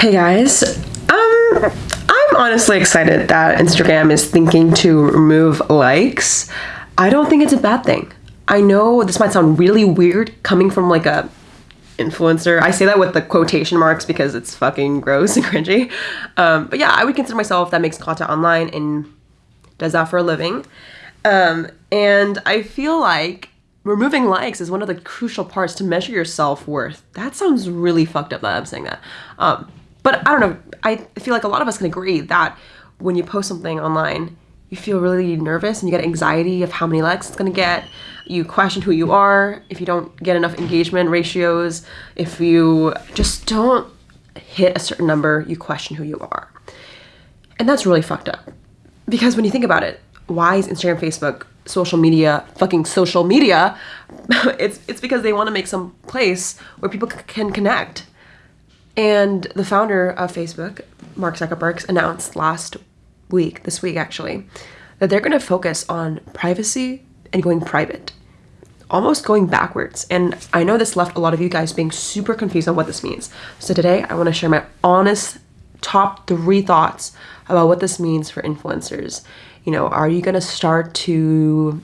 Hey guys, um, I'm honestly excited that Instagram is thinking to remove likes. I don't think it's a bad thing. I know this might sound really weird coming from like a influencer. I say that with the quotation marks because it's fucking gross and cringy. Um, but yeah, I would consider myself that makes content online and does that for a living. Um, and I feel like removing likes is one of the crucial parts to measure your self worth. That sounds really fucked up that I'm saying that. Um, but I don't know. I feel like a lot of us can agree that when you post something online, you feel really nervous and you get anxiety of how many likes it's gonna get. You question who you are if you don't get enough engagement ratios. If you just don't hit a certain number, you question who you are. And that's really fucked up. Because when you think about it, why is Instagram, Facebook, social media, fucking social media? it's it's because they want to make some place where people c- can connect and the founder of Facebook, Mark Zuckerberg, announced last week, this week actually, that they're going to focus on privacy and going private, almost going backwards. And I know this left a lot of you guys being super confused on what this means. So today I want to share my honest top three thoughts about what this means for influencers. You know, are you going to start to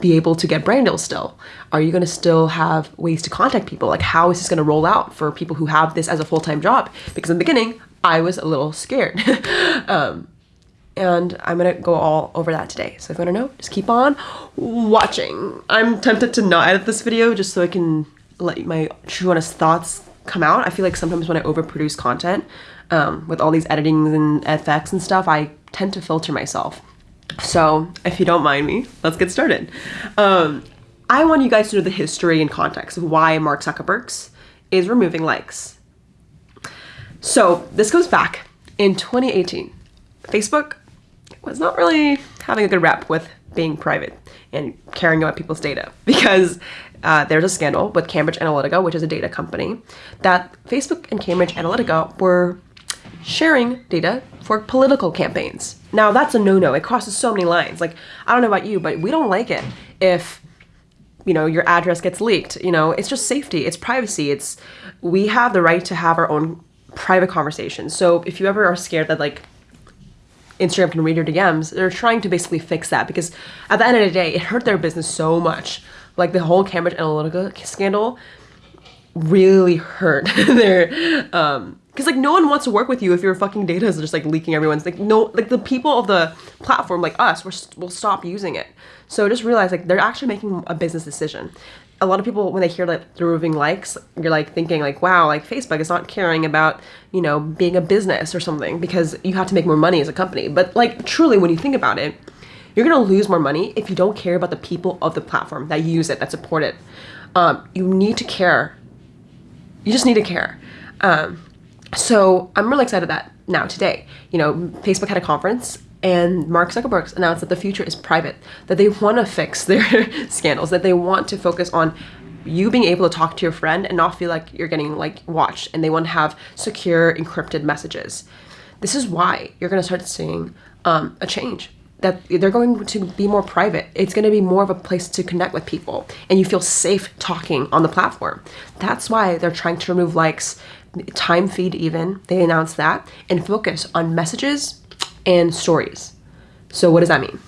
be able to get brand deals still? Are you going to still have ways to contact people? Like, how is this going to roll out for people who have this as a full time job? Because in the beginning, I was a little scared. um, and I'm going to go all over that today. So if you want to know, just keep on watching. I'm tempted to not edit this video just so I can let my true honest thoughts come out. I feel like sometimes when I overproduce content um, with all these editings and effects and stuff, I tend to filter myself. So, if you don't mind me, let's get started. Um, I want you guys to know the history and context of why Mark Zuckerberg is removing likes. So, this goes back in 2018. Facebook was not really having a good rep with being private and caring about people's data because uh, there's a scandal with Cambridge Analytica, which is a data company, that Facebook and Cambridge Analytica were sharing data for political campaigns. Now that's a no-no. It crosses so many lines. Like I don't know about you, but we don't like it if you know your address gets leaked. You know, it's just safety, it's privacy. It's we have the right to have our own private conversations. So if you ever are scared that like Instagram can read your DMs, they're trying to basically fix that because at the end of the day, it hurt their business so much. Like the whole Cambridge Analytica scandal really hurt their um because like no one wants to work with you if your fucking data is just like leaking everyone's like no like the people of the platform like us we're, will stop using it. So just realize like they're actually making a business decision. A lot of people when they hear like they're removing likes you're like thinking like wow like facebook is not caring about you know being a business or something because you have to make more money as a company. But like truly when you think about it you're gonna lose more money if you don't care about the people of the platform that use it that support it. Um, you need to care. You just need to care. Um, so I'm really excited that now today, you know, Facebook had a conference and Mark Zuckerberg announced that the future is private, that they want to fix their scandals, that they want to focus on you being able to talk to your friend and not feel like you're getting like watched and they want to have secure encrypted messages. This is why you're going to start seeing um, a change that they're going to be more private. It's going to be more of a place to connect with people and you feel safe talking on the platform. That's why they're trying to remove likes time feed even, they announced that, and focus on messages and stories. So what does that mean?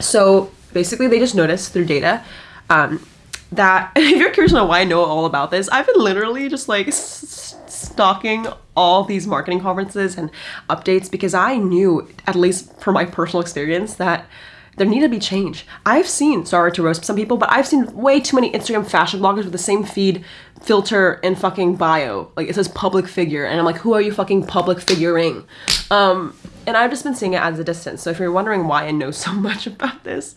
So basically they just noticed through data um, that if you're curious know why I know all about this, I've been literally just like stalking all these marketing conferences and updates because I knew, at least from my personal experience, that there need to be change. I've seen, sorry to roast some people, but I've seen way too many Instagram fashion bloggers with the same feed, filter, and fucking bio. Like it says public figure, and I'm like, who are you fucking public figuring? Um, and I've just been seeing it as a distance. So if you're wondering why I know so much about this,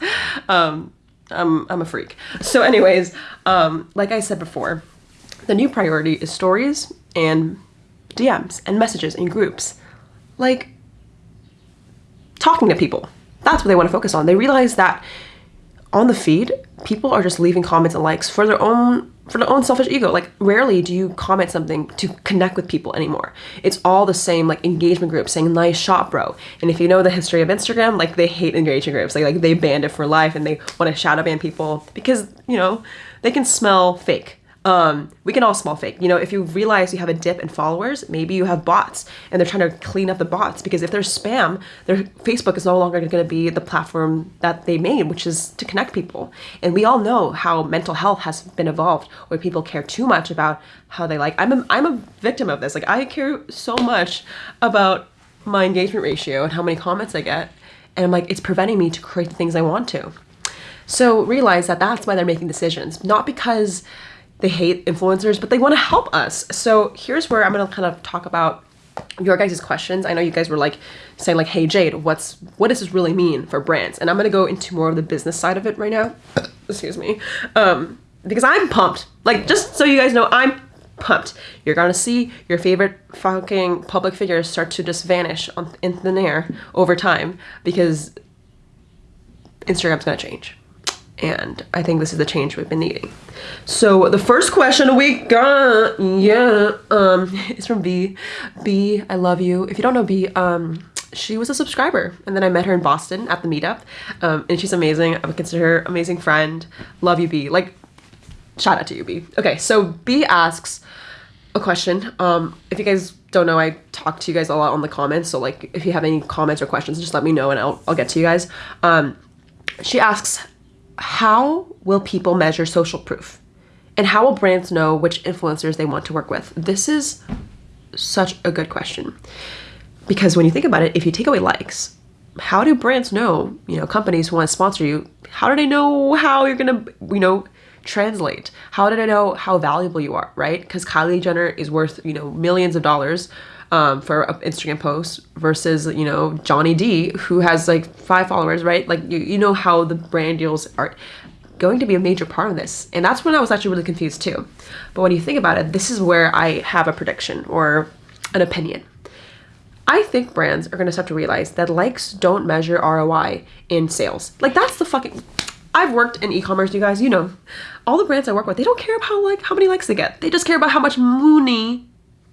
um, I'm, I'm a freak. So anyways, um, like I said before, the new priority is stories and DMs and messages and groups. Like talking to people that's what they want to focus on. They realize that on the feed, people are just leaving comments and likes for their own for their own selfish ego. Like rarely do you comment something to connect with people anymore. It's all the same like engagement groups saying nice shot, bro. And if you know the history of Instagram, like they hate engagement groups. Like like they banned it for life and they want to shadow ban people because, you know, they can smell fake. Um, we can all small fake. You know, if you realize you have a dip in followers, maybe you have bots and they're trying to clean up the bots because if there's spam, their Facebook is no longer going to be the platform that they made, which is to connect people. And we all know how mental health has been evolved where people care too much about how they like. I'm a, I'm a victim of this. Like I care so much about my engagement ratio and how many comments I get. And I'm like, it's preventing me to create the things I want to. So realize that that's why they're making decisions, not because they hate influencers, but they want to help us. So here's where I'm going to kind of talk about your guys' questions. I know you guys were like saying like, "Hey Jade, what's what does this really mean for brands?" And I'm going to go into more of the business side of it right now. Excuse me. Um because I'm pumped. Like just so you guys know, I'm pumped. You're gonna see your favorite fucking public figures start to just vanish on, in thin air over time because Instagram's gonna change. And I think this is the change we've been needing. So the first question we got, yeah, um, is from B. B, I love you. If you don't know B, um, she was a subscriber and then I met her in Boston at the meetup. Um, and she's amazing. I would consider her amazing friend. Love you, B. Like, shout out to you, B. Okay, so B asks a question. Um, if you guys don't know, I talk to you guys a lot on the comments. So like, if you have any comments or questions, just let me know and I'll, I'll get to you guys. Um, she asks, how will people measure social proof? And how will brands know which influencers they want to work with? This is such a good question. Because when you think about it, if you take away likes, how do brands know, you know, companies who want to sponsor you, how do they know how you're going to, you know, translate? How did I know how valuable you are, right? Because Kylie Jenner is worth, you know, millions of dollars um, for an Instagram post versus, you know, Johnny D, who has like five followers, right? Like, you, you know how the brand deals are going to be a major part of this. And that's when I was actually really confused too. But when you think about it, this is where I have a prediction or an opinion. I think brands are going to start to realize that likes don't measure ROI in sales. Like that's the fucking I've worked in e-commerce, you guys, you know. All the brands I work with, they don't care about how like how many likes they get. They just care about how much money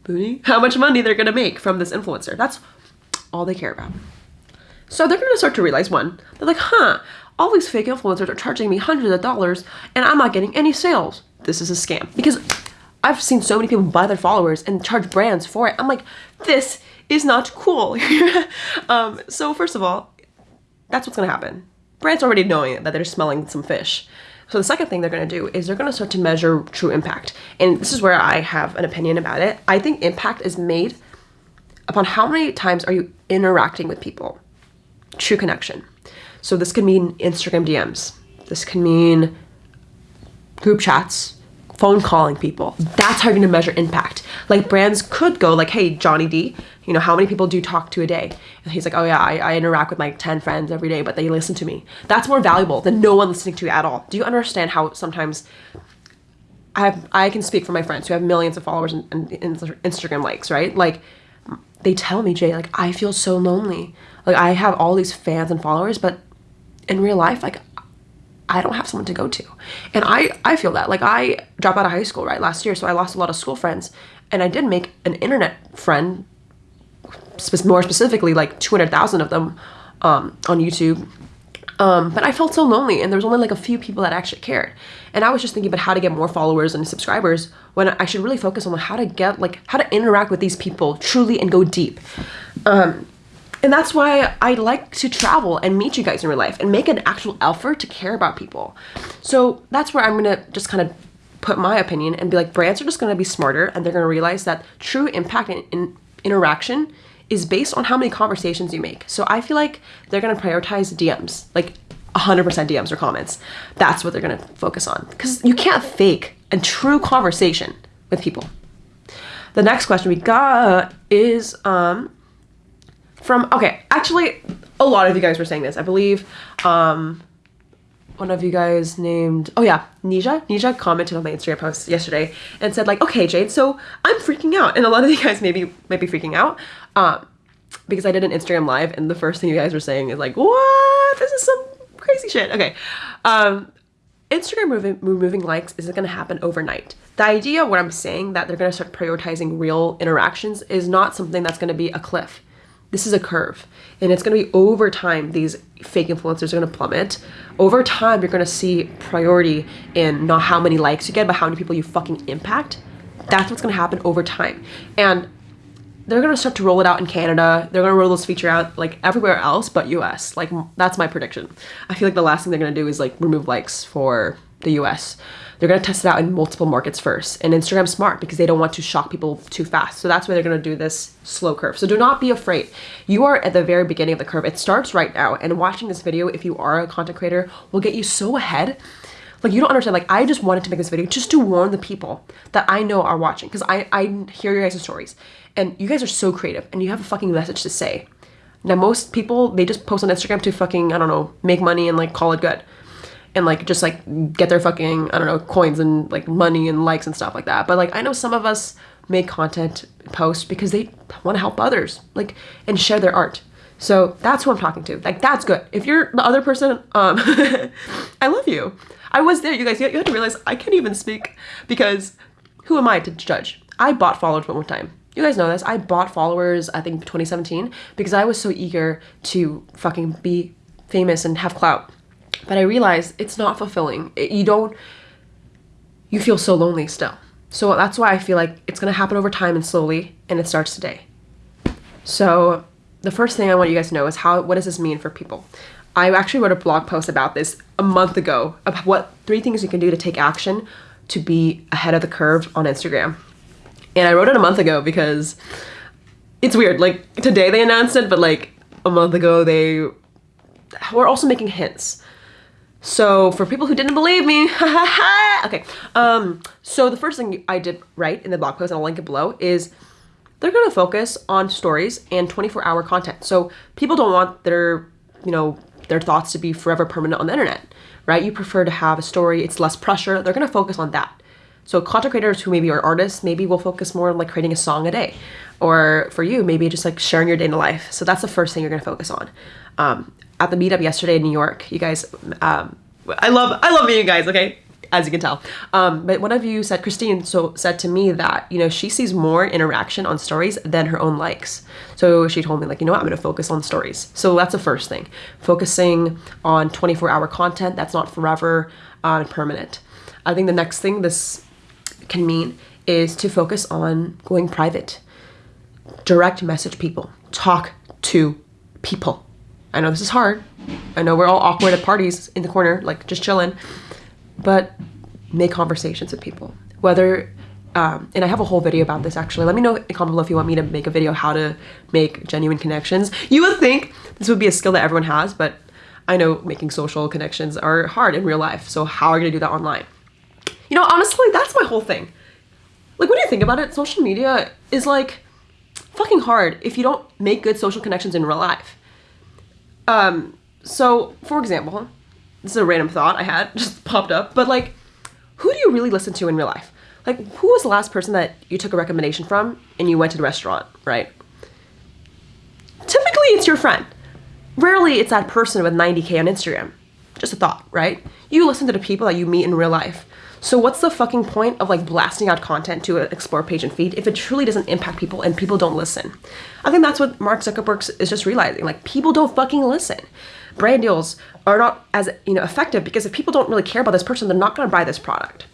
booty, how much money they're gonna make from this influencer. That's all they care about. So they're gonna start to realize one, they're like, huh, all these fake influencers are charging me hundreds of dollars and I'm not getting any sales. This is a scam. Because I've seen so many people buy their followers and charge brands for it. I'm like, this is not cool. um, so first of all, that's what's gonna happen. Brands already knowing that they're smelling some fish. So the second thing they're going to do is they're going to start to measure true impact. And this is where I have an opinion about it. I think impact is made upon how many times are you interacting with people. True connection. So this can mean Instagram DMs. This can mean group chats, phone calling people. That's how you're gonna measure impact. Like brands could go like, hey, Johnny D, you know, how many people do you talk to a day? And he's like, oh yeah, I, I interact with like 10 friends every day, but they listen to me. That's more valuable than no one listening to you at all. Do you understand how sometimes I have, I can speak for my friends who have millions of followers and, and, and Instagram likes, right? Like they tell me, Jay, like I feel so lonely. Like I have all these fans and followers, but in real life, like I don't have someone to go to. And I, I feel that. Like I dropped out of high school, right, last year, so I lost a lot of school friends. And I did make an internet friend, more specifically, like 200,000 of them um, on YouTube. Um, but I felt so lonely, and there was only like a few people that actually cared. And I was just thinking about how to get more followers and subscribers when I should really focus on how to get, like, how to interact with these people truly and go deep. Um, and that's why I like to travel and meet you guys in real life and make an actual effort to care about people. So that's where I'm gonna just kind of put my opinion and be like, brands are just gonna be smarter and they're gonna realize that true impact and in interaction is based on how many conversations you make. So I feel like they're gonna prioritize DMs, like 100% DMs or comments. That's what they're gonna focus on. Because you can't fake a true conversation with people. The next question we got is, um, from okay actually a lot of you guys were saying this i believe um one of you guys named oh yeah Nisha Nisha commented on my Instagram post yesterday and said like okay Jade so I'm freaking out. And a lot of you guys maybe might be freaking out um because I did an Instagram live and the first thing you guys were saying is like what? This is some crazy shit. Okay um Instagram moving, removing likes isn't going to happen overnight. The idea, what I'm saying, that they're going to start prioritizing real interactions is not something that's going to be a cliff this is a curve and it's going to be over time these fake influencers are going to plummet. Over time you're going to see priority in not how many likes you get but how many people you fucking impact. That's what's going to happen over time. And they're going to start to roll it out in canada. They're going to roll this feature out like everywhere else but us like that's my prediction. I feel like the last thing they're going to do is like remove likes for the us they're going to test it out in multiple markets first. And Instagram's smart because they don't want to shock people too fast. So that's why they're going to do this slow curve. So do not be afraid. You are at the very beginning of the curve. It starts right now. And watching this video, if you are a content creator, will get you so ahead like you don't understand like i just wanted to make this video just to warn the people that i know are watching because i i hear your guys' stories and you guys are so creative and you have a fucking message to say now most people they just post on instagram to fucking i don't know make money and like call it good and like just like get their fucking I don't know coins and like money and likes and stuff like that. But like I know some of us make content post because they want to help others like and share their art. So that's who I'm talking to. Like that's good. If you're the other person, um, I love you. I was there, you guys. You have to realize I can't even speak because who am I to judge? I bought followers one more time. You guys know this. I bought followers. I think 2017 because I was so eager to fucking be famous and have clout. But I realized it's not fulfilling. It, you don't, you feel so lonely still. So that's why I feel like it's gonna happen over time and slowly, and it starts today. So the first thing I want you guys to know is how, what does this mean for people? I actually wrote a blog post about this a month ago of what three things you can do to take action to be ahead of the curve on Instagram. And I wrote it a month ago because it's weird. Like today they announced it, but like a month ago they were also making hints. So for people who didn't believe me, okay. Um, so the first thing I did write in the blog post, and I'll link it below, is they're gonna focus on stories and 24 hour content. So people don't want their, you know, their thoughts to be forever permanent on the internet, right? You prefer to have a story, it's less pressure. They're gonna focus on that. So content creators who maybe are artists, maybe will focus more on like creating a song a day. Or for you, maybe just like sharing your day in life. So that's the first thing you're gonna focus on. Um, at the meetup yesterday in New York. You guys, um, I love I love meeting guys. Okay, as you can tell. Um, but one of you said, Christine, so said to me that you know she sees more interaction on stories than her own likes. So she told me like, you know what, I'm gonna focus on stories. So that's the first thing, focusing on 24 hour content that's not forever uh, permanent. I think the next thing this can mean is to focus on going private, direct message people, talk to people I know this is hard. I know we're all awkward at parties in the corner, like just chilling, but make conversations with people. Whether, um, and I have a whole video about this actually. Let me know in the comment below if you want me to make a video how to make genuine connections. You would think this would be a skill that everyone has, but I know making social connections are hard in real life. So how are you gonna do that online? You know, honestly, that's my whole thing. Like, what do you think about it? Social media is like fucking hard if you don't make good social connections in real life. Um, so, for example, this is a random thought I had just popped up, but like, who do you really listen to in real life? Like, who was the last person that you took a recommendation from and you went to the restaurant, right? Typically, it's your friend. Rarely, it's that person with 90K on Instagram. Just a thought, right? You listen to the people that you meet in real life. So what's the fucking point of like blasting out content to an explore page and feed if it truly doesn't impact people and people don't listen? I think that's what Mark Zuckerberg is just realizing. Like people don't fucking listen. Brand deals are not as you know effective because if people don't really care about this person, they're not going to buy this product.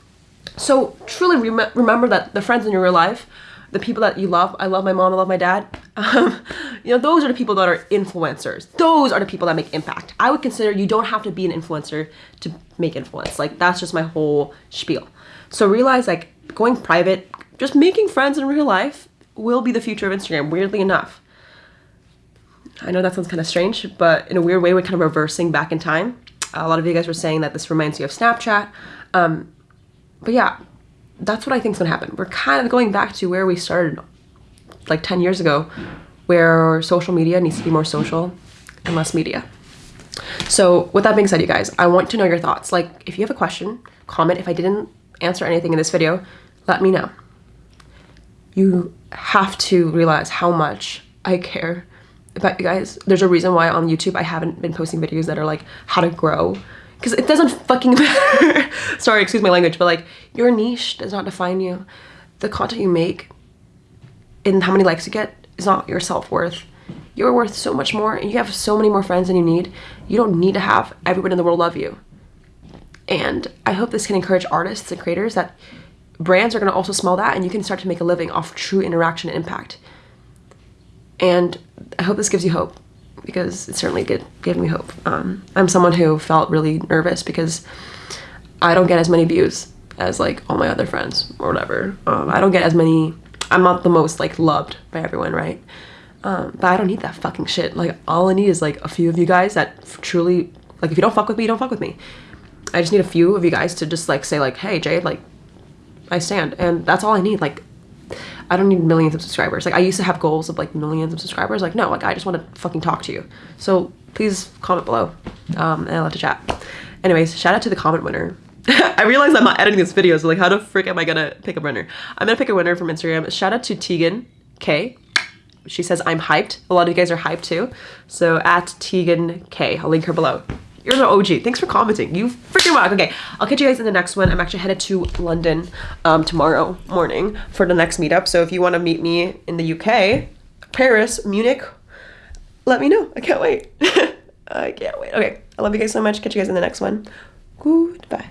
So truly rem- remember that the friends in your real life the people that you love. I love my mom. I love my dad. Um, you know, those are the people that are influencers. Those are the people that make impact. I would consider you don't have to be an influencer to make influence. Like that's just my whole spiel. So realize like going private, just making friends in real life will be the future of Instagram. Weirdly enough. I know that sounds kind of strange, but in a weird way, we're kind of reversing back in time. A lot of you guys were saying that this reminds you of Snapchat. Um, but yeah, that's what I think is going to happen. We're kind of going back to where we started like 10 years ago, where social media needs to be more social and less media. So with that being said, you guys, I want to know your thoughts. Like if you have a question, comment. If I didn't answer anything in this video, let me know. You have to realize how much I care about you guys. There's a reason why on YouTube I haven't been posting videos that are like how to grow because it doesn't fucking matter. Sorry, excuse my language, but like your niche does not define you. The content you make and how many likes you get is not your self worth. You're worth so much more and you have so many more friends than you need. You don't need to have everyone in the world love you. And I hope this can encourage artists and creators that brands are going to also smell that and you can start to make a living off true interaction and impact. And I hope this gives you hope because it certainly give me hope. Um, I'm someone who felt really nervous because I don't get as many views as like all my other friends or whatever. Um, I don't get as many. I'm not the most like loved by everyone, right? Um, but I don't need that fucking shit. Like all I need is like a few of you guys that truly like if you don't fuck with me, you don't fuck with me. I just need a few of you guys to just like say like, hey Jade, like I stand, and that's all I need. Like I don't need millions of subscribers. Like I used to have goals of like millions of subscribers. Like no, like I just want to fucking talk to you. So please comment below, um, and I love to chat. Anyways, shout out to the comment winner. I realize I'm not editing this video, so like how the frick am I gonna pick a winner? I'm gonna pick a winner from Instagram. Shout out to Tegan K. She says I'm hyped. A lot of you guys are hyped too. So at Tegan K. I'll link her below. You're the OG. Thanks for commenting. You freaking rock. Okay, I'll catch you guys in the next one. I'm actually headed to London um, tomorrow morning for the next meetup. So if you want to meet me in the UK, Paris, Munich, let me know. I can't wait. I can't wait. Okay, I love you guys so much. Catch you guys in the next one. Goodbye.